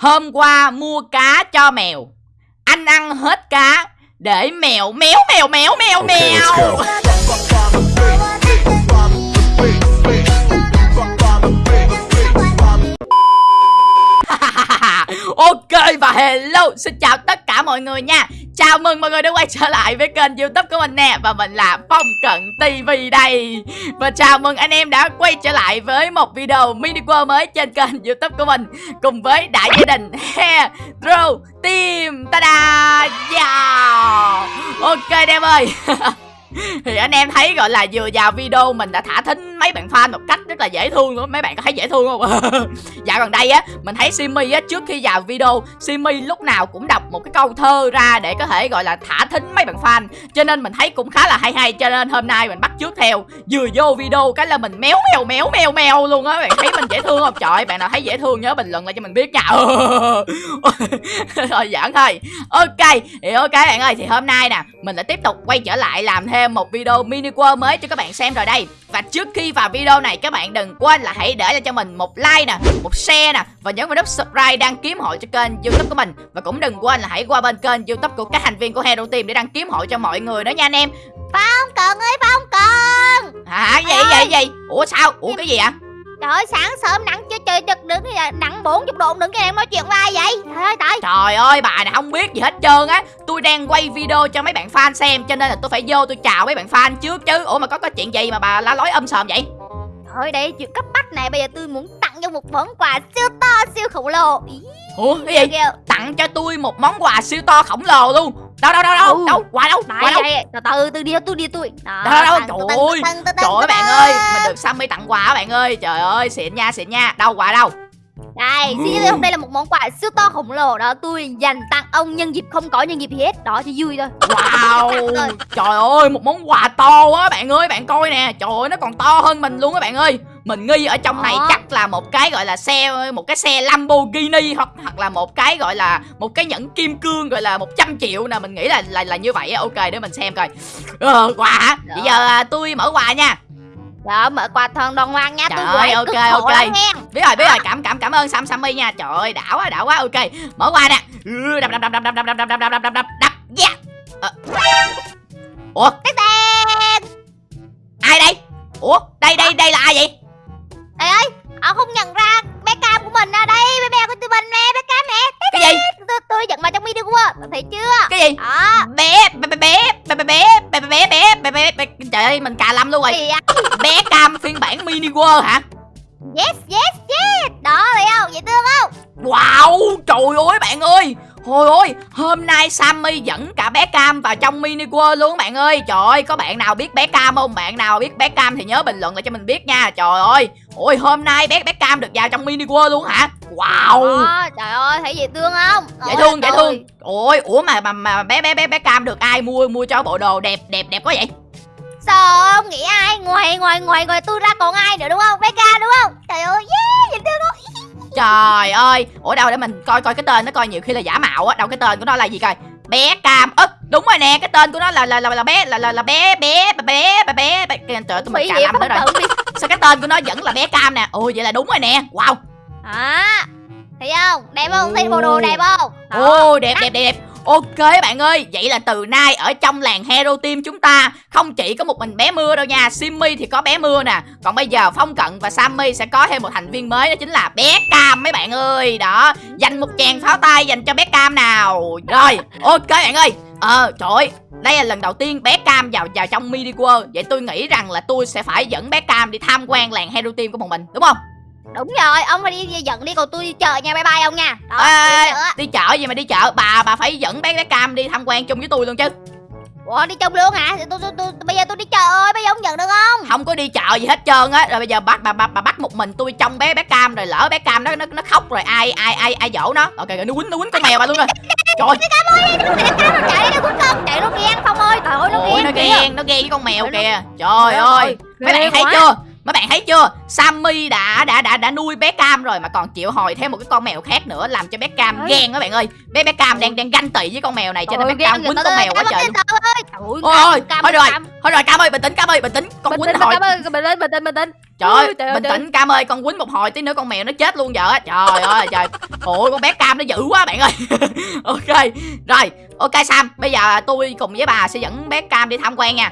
Hôm qua mua cá cho mèo. Anh ăn hết cá Để mèo méo mèo méo mèo Okay, mèo go. ok và hello Xin chào tất cả mọi người nha Chào mừng mọi người đã quay trở lại với kênh youtube của mình nè, Và mình là Phong Cận TV đây. Và chào mừng anh em đã quay trở lại với một video mini world mới trên kênh youtube của mình Cùng với đại gia đình Hero Team. Ta-da! Yeah. Ok anh em ơi. thì anh em thấy, gọi là, vừa vào video mình đã thả thính mấy bạn fan một cách rất là dễ thương luôn mấy bạn có thấy dễ thương không? Dạo gần đây á, mình thấy Simi á, trước khi vào video, Simi lúc nào cũng đọc một cái câu thơ ra để có thể, gọi là, thả thính mấy bạn fan. Cho nên mình thấy cũng khá là hay hay. Cho nên hôm nay mình bắt trước theo, vừa vô video cái là mình méo mèo méo mèo mèo luôn á. Bạn thấy mình dễ thương không? Trời bạn nào thấy dễ thương nhớ bình luận lại cho mình biết nha. Rồi giỡn thôi. Ok, thì ok bạn ơi, thì hôm nay nè, mình lại tiếp tục quay trở lại làm thêm một video mini world mới cho các bạn xem rồi đây. Và trước khi vào video này các bạn đừng quên là hãy để cho mình một like nè một share nè và nhấn vào nút subscribe đăng ký hội cho kênh youtube của mình. Và cũng đừng quên là hãy qua bên kênh youtube của các thành viên của Hero Team để đăng ký hội cho mọi người nữa nha anh em. Phong Cần ơi Phong Cần hả? Gì gì gì ủa sao? Ủa cái gì ạ Trời ơi sáng sớm nắng chưa trời chật đứng thì nắng 40 độ đừng cái em nói chuyện với ai vậy? Trời ơi trời. Trời ơi bà này không biết gì hết trơn á. Tôi đang quay video cho mấy bạn fan xem Cho nên là tôi phải vô tôi chào mấy bạn fan trước chứ. Ủa mà có có chuyện gì mà bà la lối âm sòm vậy? Thôi đây chuyện cấp bách này bây giờ tôi muốn tặng cho một món quà siêu to siêu khổng lồ. Ý, Ủa cái gì. Tặng cho tôi một món quà siêu to khổng lồ luôn Đâu đâu đâu đâu Ừ. đâu Quà đâu quà đâu? từ từ từ đi tôi đi tôi. Đâu, đâu, đâu, trời ơi. Trời ơi bạn ơi Mình được Sammy tặng quà á bạn ơi. Trời ơi xịn nha xịn nha. Đâu quà đâu? Đây, xin giới thiệu đây là một món quà siêu to khổng lồ. Đó tôi dành tặng ông nhân dịp không có nhân dịp gì hết. Đó cho vui thôi. Wow. Trời ơi một món quà to quá bạn ơi Bạn coi nè. Trời ơi nó còn to hơn mình luôn á bạn ơi Mình nghi ở trong này chắc là một cái gọi là xe Một cái xe Lamborghini Hoặc hoặc là một cái gọi là Một cái nhẫn kim cương gọi là 100 triệu nè Mình nghĩ là là, là như vậy á. Ok để mình xem coi ờ, Quà hả Bây giờ à, tôi mở quà nha Đó, mở quà thần đoan ngoan nha Trời tôi ơi, ok, ok. Biết rồi biết rồi cảm cảm cảm ơn Sam Sammy nha Trời ơi đã quá đã quá ok Mở quà nè Ừ, Đập đập đập đập đập đập đập đập đập đập đập đập đập Yeah Ờ. Ủa Tết tết ai đây Ủa đây đây đây là ai vậy Ê ơi, ông không nhận ra bé cam của mình à đây, bé bé của tụi mình nè, bé cam nè. Cái gì Tôi, tôi dẫn vào trong video của thấy chưa? cái gì Đó. bé bé bé bé bé bé bé bé bé bé bé trời ơi mình cà lâm luôn rồi à, bé cam phiên bản mini world hả yes, yes, yes. Đó thấy không? Dễ thương không? wow trời ơi bạn ơi Thôi ôi, hôm nay Sammy dẫn cả bé Cam vào trong mini world luôn bạn ơi Trời ơi, có bạn nào biết bé Cam không? Bạn nào biết bé Cam thì nhớ bình luận lại cho mình biết nha Trời ơi, ôi hôm nay bé bé Cam được vào trong mini world luôn hả? Wow Đó, trời ơi, thấy dễ thương không? Dễ Ôi, thương, dễ thương Ôi, ủa mà mà, mà bé bé bé bé Cam được ai mua mua cho bộ đồ đẹp đẹp đẹp quá vậy? Sao ông nghĩ ai? Ngoài ngoài ngoài ngoài tôi ra còn ai nữa đúng không? Bé cam đúng không? Trời ơi, yeah, dễ thương không? Trời ơi. Ủa đâu để mình coi coi cái tên nó coi nhiều khi là giả mạo á. Đâu cái tên của nó là gì coi? Bé Cam ức. Đúng rồi nè cái tên của nó là là là, là bé là là, là bé bé bé bé bé bé. Trời ơi, tôi mình cà nữa rồi. Sao cái tên của nó vẫn là bé Cam nè? Ồ vậy là đúng rồi nè. Wow. À, thấy không? Đẹp không? Thấy bộ đồ đẹp không? Ồ. Đẹp đẹp đẹp đẹp Ok bạn ơi, vậy là từ nay ở trong làng Hero Team chúng ta không chỉ có một mình bé mưa đâu nha Simmy thì có bé mưa nè Còn bây giờ Phong Cận và Sammy sẽ có thêm một thành viên mới đó chính là bé Cam mấy bạn ơi. Đó, dành một chàng pháo tay dành cho bé Cam nào. Rồi, ok bạn ơi. Ờ, trời ơi, đây là lần đầu tiên bé Cam vào vào trong Mini World. Vậy tôi nghĩ rằng là tôi sẽ phải dẫn bé Cam đi tham quan làng Hero Team của bọn mình Đúng không? Đúng rồi, ông phải đi dẫn đi còn tôi đi chợ nha, bye bye ông nha. Đó, Ê, đi chợ. đi chợ gì mà đi chợ? Bà bà phải dẫn bé bé Cam đi tham quan chung với tôi luôn chứ. Ủa đi chung luôn hả? Thì tôi, tôi, tôi, bây giờ tôi đi chợ ơi, bây giờ ông nhận được không? không có đi chợ gì hết trơn á. Rồi bây giờ bắt bà, bà bà bắt một mình tôi trong bé bé cam rồi lỡ bé cam nó nó, nó khóc rồi ai ai ai ai dỗ nó. Ok rồi nó quýnh nó quýnh con mèo bà luôn rồi. Trời ơi, Chạy đi, nó quýnh con, chạy nó ghen Phong ơi, trời ơi nó ghen. nó ghen nó ghen với con mèo kìa. trời ơi ơi, mấy bạn thấy chưa mấy bạn thấy chưa? Sammy đã đã đã đã nuôi bé Cam rồi mà còn chịu hồi thêm một cái con mèo khác nữa làm cho bé Cam ghen các bạn ơi. Bé bé Cam đang đang ganh tị với con mèo này cho nên bé Cam quýnh con mèo quá trời luôn. Ôi, thôi rồi. Thôi rồi Cam ơi bình tĩnh Cam ơi bình tĩnh con quýnh hồi. Bình tĩnh, bình tĩnh, bình tĩnh. trời ơi bình tĩnh Cam ơi con quýnh một hồi tí nữa con mèo nó chết luôn vợ trời ơi trời. Ôi con bé Cam nó dữ quá bạn ơi. Ok rồi ok Sam bây giờ tôi cùng với bà sẽ dẫn bé Cam đi tham quan nha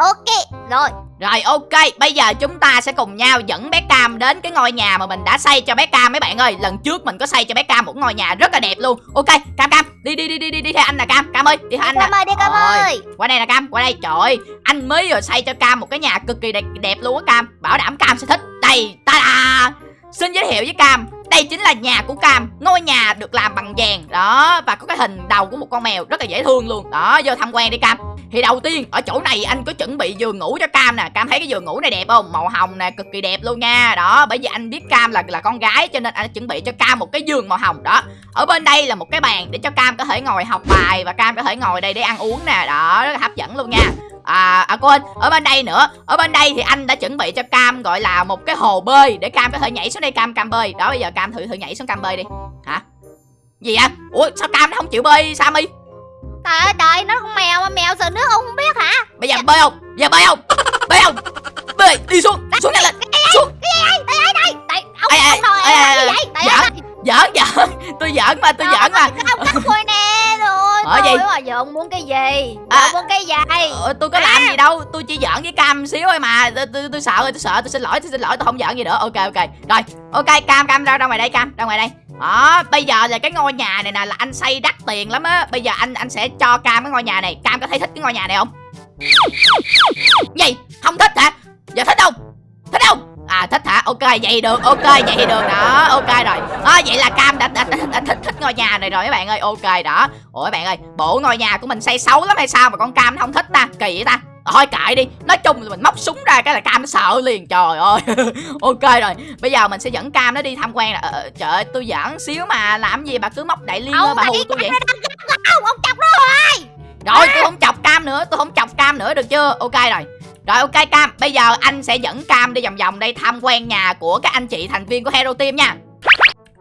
Ok, rồi. Rồi ok, bây giờ chúng ta sẽ cùng nhau dẫn bé Cam đến cái ngôi nhà mà mình đã xây cho bé Cam mấy bạn ơi. Lần trước mình có xây cho bé Cam một ngôi nhà rất là đẹp luôn. Ok, Cam Cam, đi đi đi đi đi đi theo anh nè Cam. Cam ơi, đi theo anh nè. Cam ơi, đi Cam ơi. Qua đây nè Cam, qua đây. Trời ơi, anh mới vừa xây cho Cam một cái nhà cực kỳ đẹp, đẹp luôn á Cam. Bảo đảm Cam sẽ thích. Đây, ta da. Xin giới thiệu với Cam, đây chính là nhà của Cam. Ngôi nhà được làm bằng vàng đó và có cái hình đầu của một con mèo rất là dễ thương luôn. Đó, vô tham quan đi Cam. Thì đầu tiên ở chỗ này anh có chuẩn bị giường ngủ cho Cam nè Cam thấy cái giường ngủ này đẹp không Màu hồng nè cực kỳ đẹp luôn nha Đó bởi vì anh biết Cam là là con gái Cho nên anh đã chuẩn bị cho Cam một cái giường màu hồng đó Ở bên đây là một cái bàn để cho Cam có thể ngồi học bài Và Cam có thể ngồi đây để ăn uống nè Đó rất là hấp dẫn luôn nha À, à quên, ở bên đây nữa Ở bên đây thì anh đã chuẩn bị cho Cam gọi là một cái hồ bơi Để Cam có thể nhảy xuống đây Cam Cam bơi Đó bây giờ Cam thử thử nhảy xuống Cam bơi đi Hả? Gì vậy? Ủa sao Cam nó không chịu bơi Sammy? Trời ơi, trời, nó con mèo mà mèo sợ nước ông không biết hả? Bây giờ bơi không? Bây giờ bơi không? Bơi không? Bơi, đi xuống, xuống nhanh lên Xuống Tại ông Ê, ê, ông em ê, làm gì vậy? Giỡn giỡn Tôi giỡn mà, tôi giỡn mà ông cắt tôi nè rồi. Ờ, gì? Thôi mà giờ ông muốn cái gì? À. ông muốn cái gì? ờ, Tôi có làm gì đâu Tôi chỉ giỡn với Cam xíu thôi mà Tôi, tôi, tôi sợ rồi, tôi sợ, tôi xin lỗi, tôi xin lỗi Tôi không giỡn gì nữa, ok ok Rồi, ok Cam, Cam ra, ra ngoài đây Cam, ra ngoài đây đó, bây giờ là cái ngôi nhà này nè là anh xây đắt tiền lắm á Bây giờ anh anh sẽ cho Cam cái ngôi nhà này Cam có thấy thích cái ngôi nhà này không? Gì? Không thích hả? Giờ thích không? Thích? À hả? Ok vậy được, ok vậy được đó, ok rồi đó, Vậy là Cam đã, đã, đã, đã thích, thích ngôi nhà này rồi mấy bạn ơi, ok đó Ủa các bạn ơi, bộ ngôi nhà của mình xây xấu lắm hay sao mà con Cam nó không thích ta? Kỳ vậy ta? Thôi kệ đi Nói chung là mình móc súng ra cái là Cam nó sợ liền Trời ơi Ok rồi Bây giờ mình sẽ dẫn Cam nó đi tham quan là ờ, Trời ơi tôi giỡn xíu mà Làm gì bà cứ móc đại liên bà hù tôi vậy Ông, chọc nó Rồi tôi không chọc Cam nữa Tôi không chọc Cam nữa được chưa Ok rồi rồi ok Cam, bây giờ anh sẽ dẫn Cam đi vòng vòng đây tham quan nhà của các anh chị thành viên của Hero Team nha.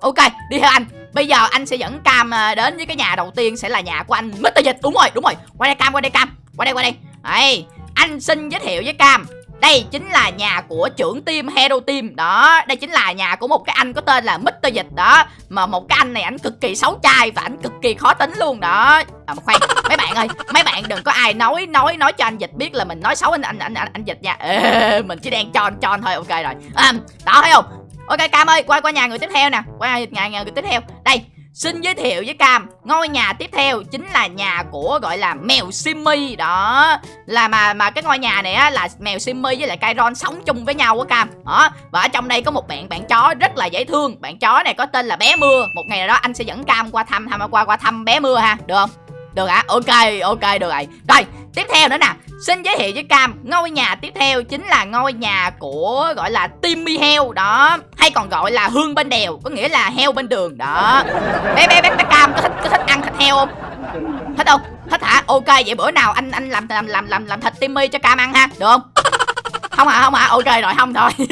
Ok, đi theo anh. Bây giờ anh sẽ dẫn Cam à, đến với cái nhà đầu tiên sẽ là nhà của anh Mr. Dịch. Đúng rồi, đúng rồi. Qua đây Cam, qua đây Cam. Qua đây, qua đây. Đây, anh xin giới thiệu với Cam đây chính là nhà của trưởng team Hero Team. Đó, đây chính là nhà của một cái anh có tên là Mr. Dịch. Đó Mà một cái anh này ảnh cực kỳ xấu trai và ảnh cực kỳ khó tính luôn. Đó À mà khoan, mấy bạn ơi Mấy bạn đừng có ai nói nói nói cho anh Dịch biết là mình nói xấu anh anh anh anh, anh Dịch nha. Ê, Mình chỉ đang tròn tròn thôi, ok rồi. À, Đó thấy không? Ok Cam ơi, qua qua nhà người tiếp theo nè. Qua nhà, nhà người tiếp theo. Đây, Xin giới thiệu với Cam Ngôi nhà tiếp theo chính là nhà của gọi là mèo Simmy. Đó Là mà mà cái ngôi nhà này á là mèo Simmy với lại Kyron sống chung với nhau á Cam. Đó Và ở trong đây có một bạn bạn chó rất là dễ thương. Bạn chó này có tên là bé mưa. Một ngày nào đó anh sẽ dẫn Cam qua thăm thăm qua qua thăm bé mưa ha. Được không? Được hả? Ok, ok, được rồi. Rồi, tiếp theo nữa nè Xin giới thiệu với Cam Ngôi nhà tiếp theo chính là ngôi nhà của gọi là Timmy heo Đó Hay còn gọi là hương bên đèo Có nghĩa là heo bên đường Đó Bé bé bé, bé Cam có thích, có thích ăn thịt heo không? Thích không? Thích hả? Ok vậy bữa nào anh anh làm làm làm làm, làm thịt Timmy cho Cam ăn ha Được không? không hả không hả ok rồi không thôi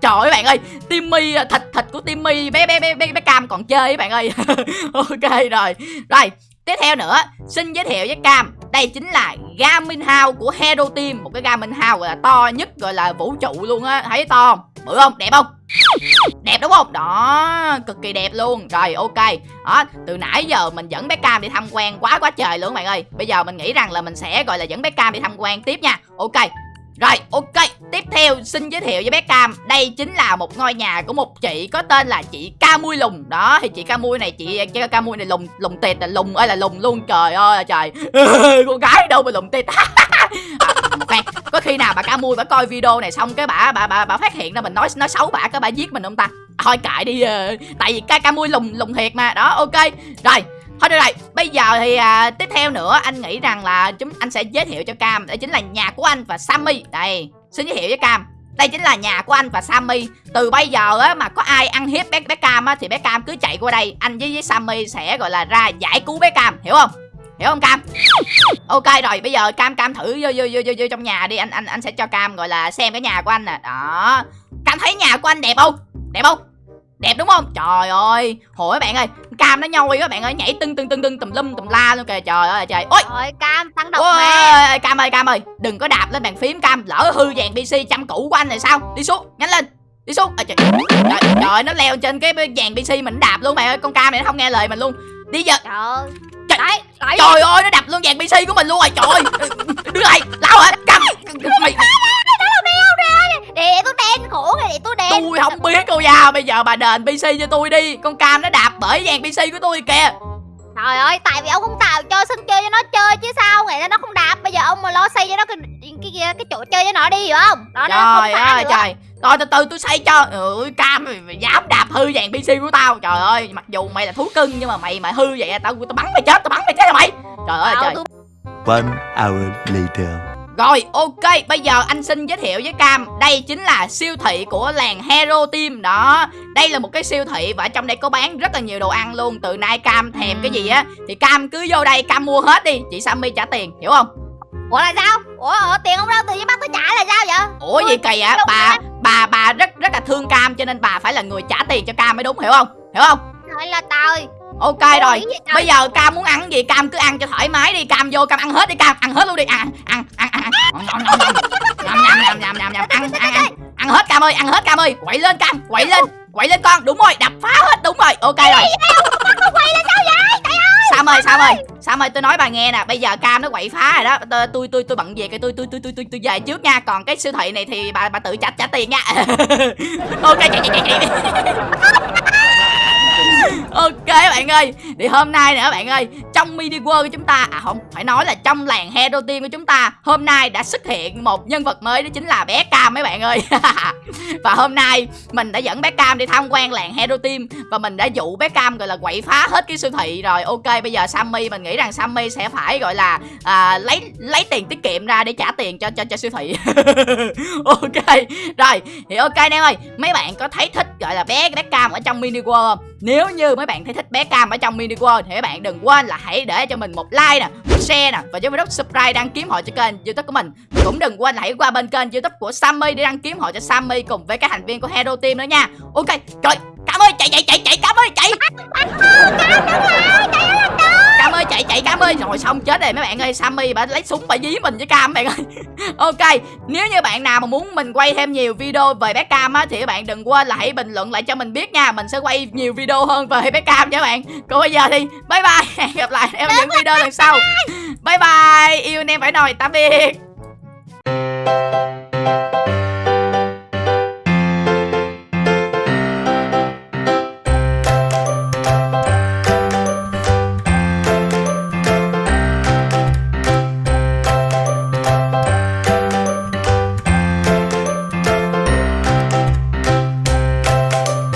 trời ơi bạn ơi timmy à, thịt thịt của timmy bé bé bé bé, bé cam còn chơi bạn ơi ok rồi rồi tiếp theo nữa xin giới thiệu với cam đây chính là Garmin House của Hero Team. Một cái Garmin House gọi là to nhất, gọi là vũ trụ luôn á. Thấy to không? Bự không? Đẹp không? Đẹp đúng không? Đó, cực kỳ đẹp luôn. Rồi, ok. Đó, từ nãy giờ mình dẫn bé cam đi tham quan quá quá trời luôn các bạn ơi. Bây giờ mình nghĩ rằng là mình sẽ, gọi là, dẫn bé cam đi tham quan tiếp nha. Ok rồi ok Tiếp theo xin giới thiệu với bé Cam. Đây chính là một ngôi nhà của một chị có tên là chị Ca Mui Lùng. Đó thì chị Ca Mui này chị, chị Ca Mui này lùng lùng tịt là lùng ơi là lùng luôn. Trời ơi là trời. Con gái đâu mà lùng tịt. À, khoan, Có khi nào bà Ca Mui bà coi video này xong cái bà bà bà, bà phát hiện ra mình nói nói xấu bà cái bà giết mình không ta? Thôi cãi đi ờ, Tại vì Ca Ca Mui lùng lùng thiệt mà. Đó ok. Rồi Thôi được rồi, bây giờ thì à, tiếp theo nữa anh nghĩ rằng là chúng anh sẽ giới thiệu cho Cam Đây chính là nhà của anh và Sammy. Đây, xin giới thiệu với Cam. Đây chính là nhà của anh và Sammy. Từ bây giờ á mà có ai ăn hiếp bé, bé Cam á Thì bé Cam cứ chạy qua đây. Anh với, với Sammy sẽ gọi là ra giải cứu bé Cam, hiểu không? hiểu không cam? Ok rồi bây giờ cam cam thử vô vô vô vô, vô trong nhà đi. Anh anh anh sẽ cho cam gọi là xem cái nhà của anh nè. Đó. Cam thấy nhà của anh đẹp không? Đẹp không? Đẹp đúng không? Trời ơi. Hồi bạn ơi cam nó nhoi các bạn ơi nhảy tưng tưng tưng tưng tùm lum tùm la luôn kìa. Trời ơi trời. Ôi! Rồi cam tăng độc mà. Ôi, cam ơi cam ơi. Đừng có đạp lên bàn phím cam. Lỡ hư dàn pc chăm cũ của anh này sao? Đi xuống nhanh lên. Đi xuống. À, trời, trời, trời nó leo trên cái dàn pc mình đạp luôn mày ơi. Con cam này nó không nghe lời mình luôn. Đi giờ. Trời ơi. Trời- Đấy đấy. Trời ơi nó đập luôn dàn pc của mình luôn rồi. Trời ơi. Đứa này lao hả? Cam. Mày giờ bà đền pc cho tôi đi. Con cam nó đạp bởi dàn pc của tôi kìa. Trời ơi tại vì ông không tạo cho sân chơi cho nó chơi chứ sao? Ngày nó không đạp Bây giờ ông mà lo xây cho nó cái cái cái, cái chỗ chơi cho nó đi hiểu không? Đó nó không trời ơi trời. Rồi từ từ tôi xây cho. Ừ, cam mày, mày dám đạp hư dàn pc của tao. Trời ơi mặc dù mày là thú cưng nhưng mà mày mà hư vậy tao tao bắn mày chết tao bắn mày chết rồi mày. Trời ơi trời. One hour later. Rồi ok bây giờ anh xin giới thiệu với cam. Đây chính là siêu thị của làng hero team. Đó đây là một cái siêu thị và trong đây có bán rất là nhiều đồ ăn luôn. Từ nay cam thèm cái gì á thì cam cứ vô đây cam mua hết đi. Chị sammy trả tiền hiểu không? Ủa là sao? Ủa ờ, tiền ông đâu tự nhiên bắt tôi trả là sao vậy? Ủa gì kỳ đâu bà bà bà rất rất là thương cam cho nên bà phải là người trả tiền cho cam mới đúng hiểu không? Hiểu không? Trời là trời ok rồi. bây giờ cam muốn ăn gì cam cứ ăn cho thoải mái đi. Cam vô cam ăn hết đi cam. Ăn hết luôn đi. Ăn ăn ăn. Ăn ăn nhầm nhầm nhầm nhầm nhầm nhầm ăn ăn ăn. Ăn hết cam ơi ăn hết cam ơi. Quậy lên cam. Quậy lên. Quậy lên con. Đúng rồi đập phá hết đúng rồi. Ok rồi. Sam ơi Sam ơi. Sam ơi tôi nói bà nghe nè. Bây giờ cam nó quậy phá rồi đó. Tôi tôi tôi, tôi bận về cái tôi tôi tôi tôi tôi tôi về trước nha. Còn cái siêu thị này thì bà bà tự trả trả tiền nha. Ok chạy chạy chạy chạy ok bạn ơi thì hôm nay nữa bạn ơi trong mini world của chúng ta à không phải nói là trong làng hero team của chúng ta hôm nay đã xuất hiện một nhân vật mới đó chính là bé cam mấy bạn ơi. Và hôm nay mình đã dẫn bé cam đi tham quan làng hero team và mình đã dụ bé cam gọi là quậy phá hết cái siêu thị rồi. Ok bây giờ sammy mình nghĩ rằng sammy sẽ phải gọi là à, lấy lấy tiền tiết kiệm ra để trả tiền cho cho cho siêu thị. Ok rồi thì ok anh em ơi mấy bạn có thấy thích gọi là bé bé cam ở trong mini world không? Nếu như mấy bạn thấy thích bé cam ở trong mini world thì các bạn đừng quên là hãy để cho mình một like nè, một share nè và cho mình nút subscribe đăng kiếm họ cho kênh youtube của mình. Cũng đừng quên là hãy qua bên kênh youtube của sammy để đăng kiếm họ cho sammy cùng với các thành viên của hero team nữa nha. Ok trời cam ơi, chạy chạy chạy chạy, cam ơi, chạy. Cam ơi chạy chạy cam ơi. Rồi xong chết rồi. Mấy bạn ơi sammy bà lấy súng bà dí mình với cam bạn ơi. Ok nếu như bạn nào mà muốn mình quay thêm nhiều video về bé cam á thì các bạn đừng quên là hãy bình luận lại cho mình biết nha. Mình sẽ quay nhiều video hơn về bé cam nha các bạn. Còn bây giờ thì bye bye. Hẹn gặp lại em những video lần sau. Bye bye. Yêu anh em phải nồi. Tạm biệt